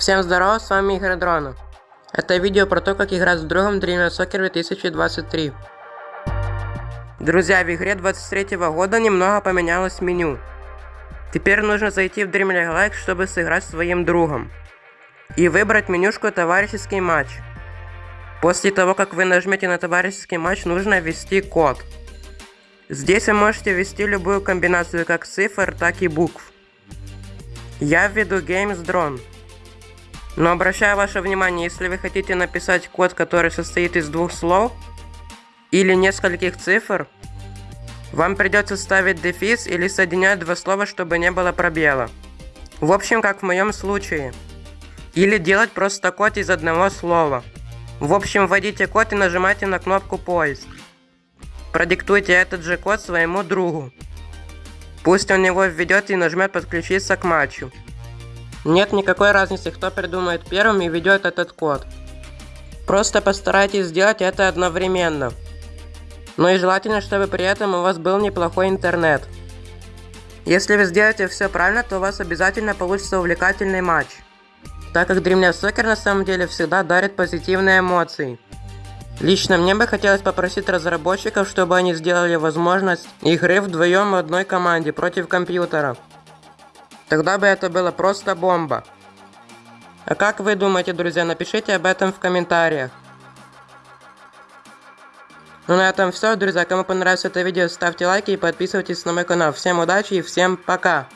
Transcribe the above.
Всем здорово, с вами Игорь Дрона. Это видео про то, как играть с другом Dream Soccer 2023. Друзья, в игре 23 года немного поменялось меню. Теперь нужно зайти в Dream League Like, чтобы сыграть с своим другом. И выбрать менюшку «Товарищеский матч». После того, как вы нажмете на товарищеский матч, нужно ввести код. Здесь вы можете ввести любую комбинацию как цифр, так и букв. Я введу Games Drone. Но обращаю ваше внимание, если вы хотите написать код, который состоит из двух слов или нескольких цифр, вам придется ставить дефис или соединять два слова, чтобы не было пробела. В общем, как в моем случае. Или делать просто код из одного слова. В общем, вводите код и нажимайте на кнопку поиск. Продиктуйте этот же код своему другу. Пусть он его введет и нажмет подключиться к матчу. Нет никакой разницы, кто придумает первым и ведет этот код. Просто постарайтесь сделать это одновременно. Но и желательно, чтобы при этом у вас был неплохой интернет. Если вы сделаете все правильно, то у вас обязательно получится увлекательный матч. Так как Dreamland Soccer на самом деле всегда дарит позитивные эмоции. Лично мне бы хотелось попросить разработчиков, чтобы они сделали возможность игры вдвоем в одной команде против компьютера. Тогда бы это было просто бомба. А как вы думаете, друзья, напишите об этом в комментариях. Ну на этом все, друзья. Кому понравилось это видео, ставьте лайки и подписывайтесь на мой канал. Всем удачи и всем пока!